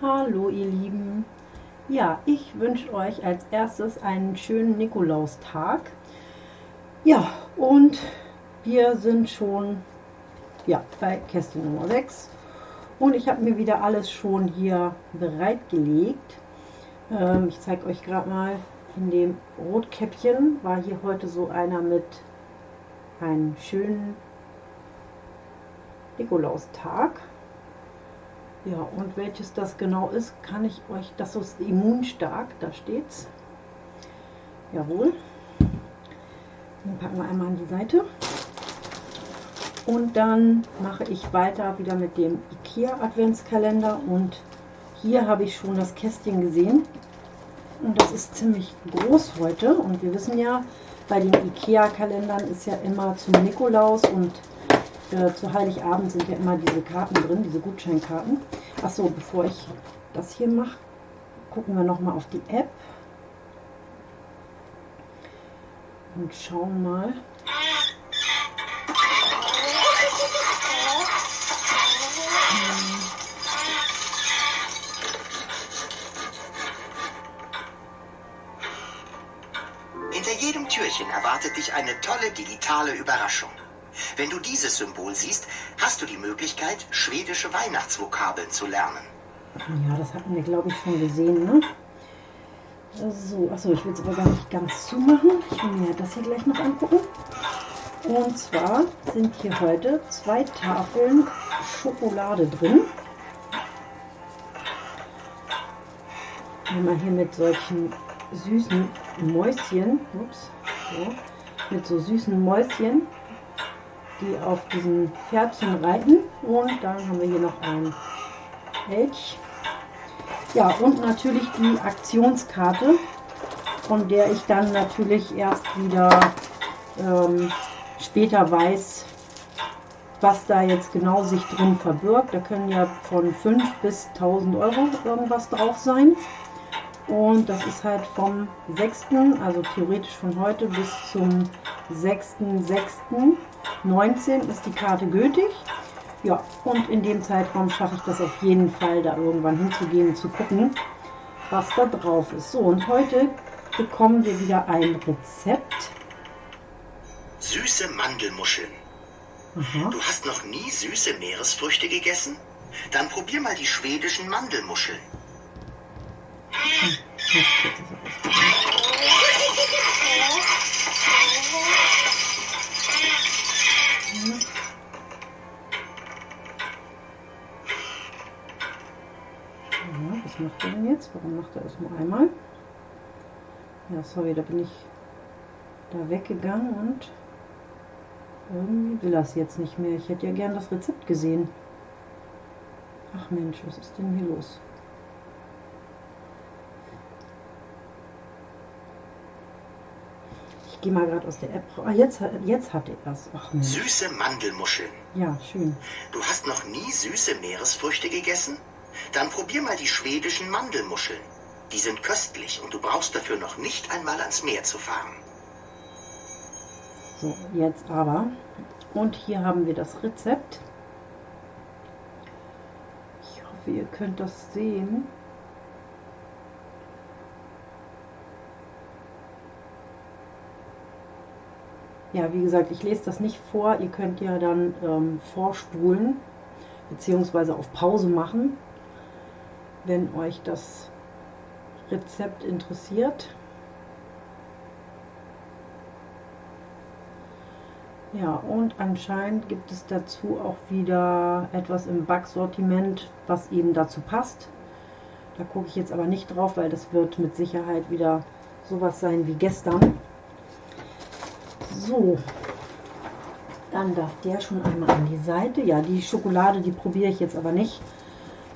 Hallo ihr Lieben. Ja, ich wünsche euch als erstes einen schönen Nikolaustag. Ja, und wir sind schon ja, bei Kästchen Nummer 6 und ich habe mir wieder alles schon hier bereitgelegt. Ähm, ich zeige euch gerade mal, in dem Rotkäppchen war hier heute so einer mit einem schönen Nikolaustag. Ja, und welches das genau ist, kann ich euch, das ist immunstark, da steht's. Jawohl. Den packen wir einmal an die Seite. Und dann mache ich weiter wieder mit dem IKEA Adventskalender und hier habe ich schon das Kästchen gesehen. Und das ist ziemlich groß heute. Und wir wissen ja, bei den IKEA-Kalendern ist ja immer zum Nikolaus und äh, zu Heiligabend sind ja immer diese Karten drin, diese Gutscheinkarten. Achso, bevor ich das hier mache, gucken wir nochmal auf die App. Und schauen mal. Hinter jedem Türchen erwartet dich eine tolle digitale Überraschung. Wenn du dieses Symbol siehst, hast du die Möglichkeit, schwedische Weihnachtsvokabeln zu lernen. Ja, das hatten wir, glaube ich, schon gesehen, ne? So, achso, ich will es aber gar nicht ganz zumachen. Ich will mir das hier gleich noch angucken. Und zwar sind hier heute zwei Tafeln Schokolade drin. Einmal hier mit solchen süßen Mäuschen, ups, so, mit so süßen Mäuschen, die auf diesen Pferdchen reiten. Und dann haben wir hier noch ein Elch. Ja, und natürlich die Aktionskarte, von der ich dann natürlich erst wieder ähm, später weiß, was da jetzt genau sich drin verbirgt. Da können ja von 5 bis 1000 Euro irgendwas drauf sein. Und das ist halt vom 6., also theoretisch von heute bis zum 6.6.19 ist die Karte gültig. Ja, und in dem Zeitraum schaffe ich das auf jeden Fall, da irgendwann hinzugehen und zu gucken, was da drauf ist. So, und heute bekommen wir wieder ein Rezept. Süße Mandelmuscheln. Aha. Du hast noch nie süße Meeresfrüchte gegessen? Dann probier mal die schwedischen Mandelmuscheln. Was macht er denn jetzt? Warum macht er es nur einmal? Ja, sorry, da bin ich da weggegangen und irgendwie will es jetzt nicht mehr. Ich hätte ja gern das Rezept gesehen. Ach Mensch, was ist denn hier los? Gehe mal gerade aus der App. Ah, jetzt, jetzt hat er das. Ach Mensch. Süße Mandelmuscheln. Ja, schön. Du hast noch nie süße Meeresfrüchte gegessen? Dann probier mal die schwedischen Mandelmuscheln. Die sind köstlich und du brauchst dafür noch nicht einmal ans Meer zu fahren. So, jetzt aber. Und hier haben wir das Rezept. Ich hoffe, ihr könnt das sehen. Ja, wie gesagt, ich lese das nicht vor. Ihr könnt ja dann ähm, vorspulen bzw. auf Pause machen wenn euch das Rezept interessiert. Ja, und anscheinend gibt es dazu auch wieder etwas im Backsortiment, was eben dazu passt. Da gucke ich jetzt aber nicht drauf, weil das wird mit Sicherheit wieder sowas sein wie gestern. So, dann darf der schon einmal an die Seite. Ja, die Schokolade, die probiere ich jetzt aber nicht.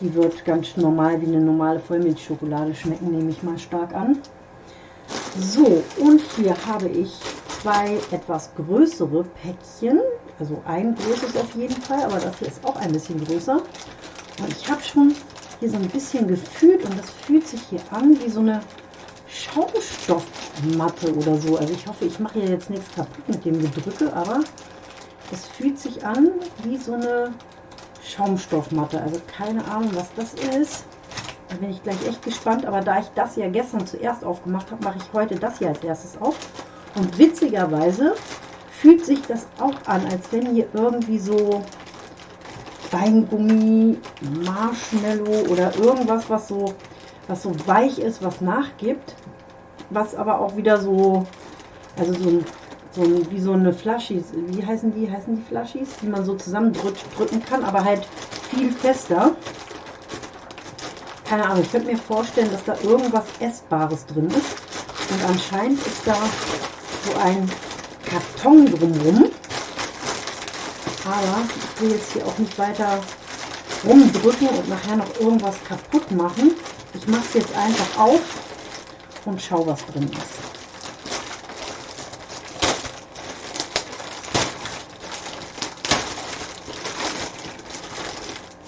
Die wird ganz normal wie eine normale Vollmilchschokolade schmecken, nehme ich mal stark an. So, und hier habe ich zwei etwas größere Päckchen. Also ein großes auf jeden Fall, aber das hier ist auch ein bisschen größer. Und ich habe schon hier so ein bisschen gefühlt und das fühlt sich hier an wie so eine Schaumstoffmatte oder so. Also ich hoffe, ich mache hier jetzt nichts kaputt mit dem Gedrücke, aber es fühlt sich an wie so eine Schaumstoffmatte. Also keine Ahnung, was das ist. Da bin ich gleich echt gespannt. Aber da ich das ja gestern zuerst aufgemacht habe, mache ich heute das hier als erstes auf. Und witzigerweise fühlt sich das auch an, als wenn hier irgendwie so Weingummi, Marshmallow oder irgendwas, was so, was so weich ist, was nachgibt, was aber auch wieder so, also so so wie so eine Flaschis, wie heißen die, heißen die Flaschis, die man so zusammendrücken kann, aber halt viel fester. Keine Ahnung, ich könnte mir vorstellen, dass da irgendwas Essbares drin ist. Und anscheinend ist da so ein Karton drumherum. Aber ich will jetzt hier auch nicht weiter rumdrücken und nachher noch irgendwas kaputt machen. Ich mache es jetzt einfach auf und schau, was drin ist.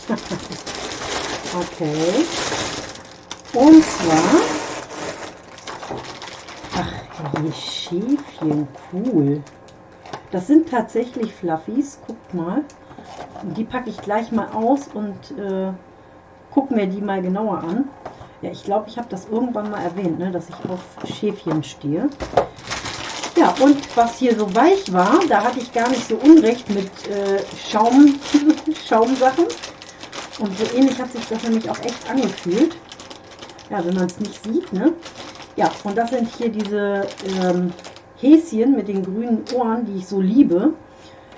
okay. Und zwar, ach, die Schäfchen, cool. Das sind tatsächlich Fluffies, guckt mal. Die packe ich gleich mal aus und äh, gucke mir die mal genauer an. Ja, ich glaube, ich habe das irgendwann mal erwähnt, ne, dass ich auf Schäfchen stehe. Ja, und was hier so weich war, da hatte ich gar nicht so unrecht mit äh, Schaum, Schaumsachen. Und so ähnlich hat sich das nämlich auch echt angefühlt. Ja, wenn man es nicht sieht, ne? Ja, und das sind hier diese ähm, Häschen mit den grünen Ohren, die ich so liebe.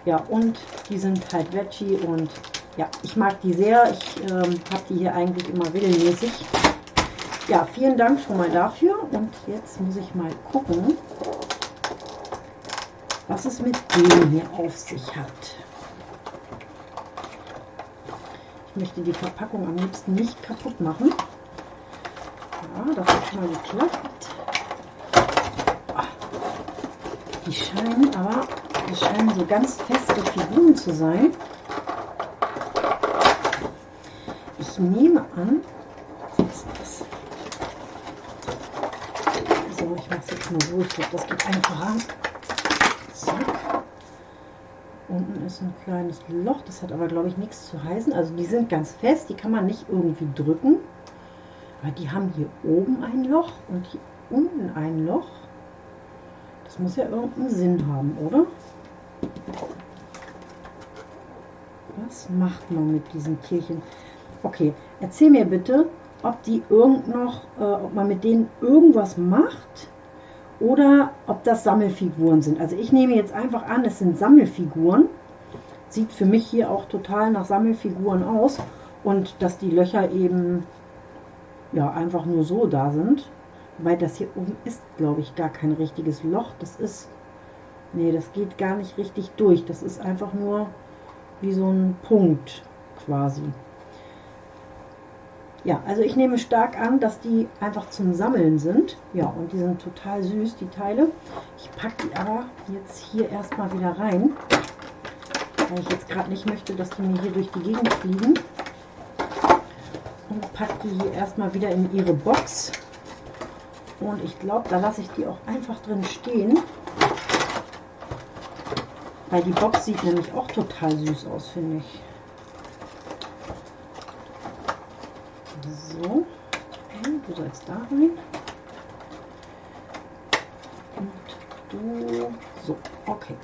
Ja, und die sind halt Veggie und ja, ich mag die sehr. Ich ähm, habe die hier eigentlich immer regelmäßig. Ja, vielen Dank schon mal dafür. Und jetzt muss ich mal gucken, was es mit dem hier auf sich hat. Ich möchte die Verpackung am liebsten nicht kaputt machen. Ja, das hat schon mal geklappt. Ah, die scheinen aber, die scheinen so ganz feste Figuren zu sein. Ich nehme an, was ist das? So, ich mache es jetzt mal so. Ich glaube, das geht einfacher. Zack. Unten ist ein kleines Loch, das hat aber, glaube ich, nichts zu heißen. Also die sind ganz fest, die kann man nicht irgendwie drücken. Aber die haben hier oben ein Loch und hier unten ein Loch. Das muss ja irgendeinen Sinn haben, oder? Was macht man mit diesen Tierchen? Okay, erzähl mir bitte, ob die irgend noch, äh, ob man mit denen irgendwas macht oder ob das Sammelfiguren sind. Also ich nehme jetzt einfach an, es sind Sammelfiguren. Sieht für mich hier auch total nach Sammelfiguren aus und dass die Löcher eben ja einfach nur so da sind. Weil das hier oben ist, glaube ich, gar kein richtiges Loch. Das ist, nee, das geht gar nicht richtig durch. Das ist einfach nur wie so ein Punkt quasi. Ja, also ich nehme stark an, dass die einfach zum Sammeln sind. Ja, und die sind total süß, die Teile. Ich packe die aber jetzt hier erstmal wieder rein, weil ich jetzt gerade nicht möchte, dass die mir hier durch die Gegend fliegen. Und packe die hier erstmal wieder in ihre Box. Und ich glaube, da lasse ich die auch einfach drin stehen. Weil die Box sieht nämlich auch total süß aus, finde ich. So, du sollst da rein. Und du, so, okay.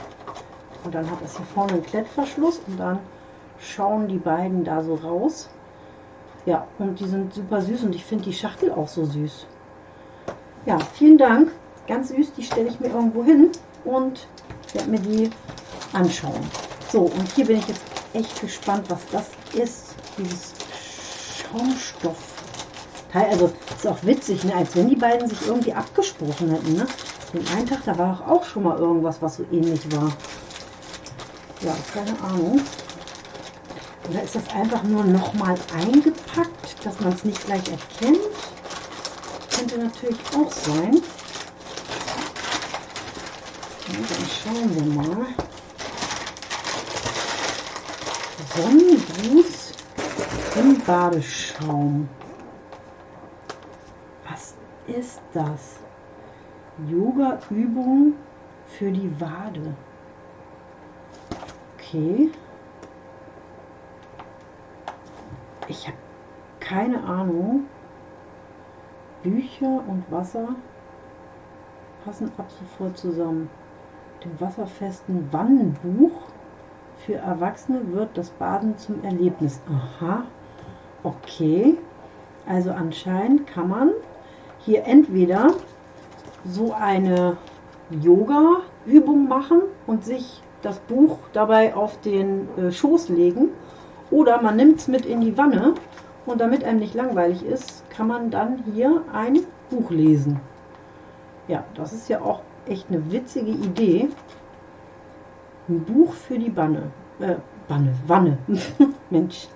Und dann hat das hier vorne einen Klettverschluss und dann schauen die beiden da so raus. Ja, und die sind super süß und ich finde die Schachtel auch so süß. Ja, vielen Dank. Ganz süß, die stelle ich mir irgendwo hin und werde mir die anschauen. So, und hier bin ich jetzt echt gespannt, was das ist, dieses Schaumstoffteil. Also ist auch witzig, ne? als wenn die beiden sich irgendwie abgesprochen hätten. Ne? Den einen Tag, da war auch schon mal irgendwas, was so ähnlich war. Ja, keine Ahnung. Oder ist das einfach nur nochmal eingepackt, dass man es nicht gleich erkennt? Könnte natürlich auch sein. Ja, dann schauen wir mal. Sonnengruß im Badeschaum. Ist das? Yoga-Übung für die Wade. Okay. Ich habe keine Ahnung. Bücher und Wasser passen ab sofort zusammen. Dem wasserfesten Wannenbuch für Erwachsene wird das Baden zum Erlebnis. Aha, okay. Also anscheinend kann man hier entweder so eine Yoga-Übung machen und sich das Buch dabei auf den äh, Schoß legen oder man nimmt es mit in die Wanne und damit einem nicht langweilig ist, kann man dann hier ein Buch lesen. Ja, das ist ja auch echt eine witzige Idee. Ein Buch für die Banne. Äh, Banne, Wanne. Mensch.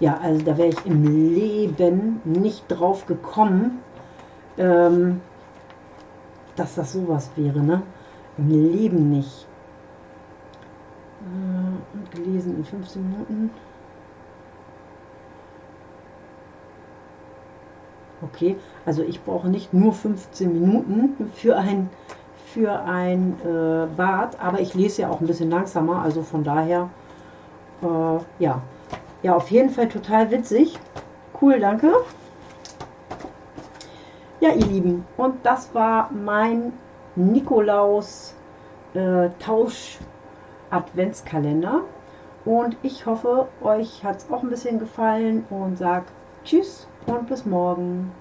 Ja, also da wäre ich im Leben nicht drauf gekommen, ähm, dass das sowas wäre, ne? Im Leben nicht. Äh, und gelesen in 15 Minuten. Okay, also ich brauche nicht nur 15 Minuten für ein, für ein äh, Bad, aber ich lese ja auch ein bisschen langsamer, also von daher, äh, ja. Ja, auf jeden Fall total witzig. Cool, danke. Ja, ihr Lieben, und das war mein Nikolaus äh. Und ich hoffe, euch hat es auch ein bisschen gefallen und sagt Tschüss und bis morgen.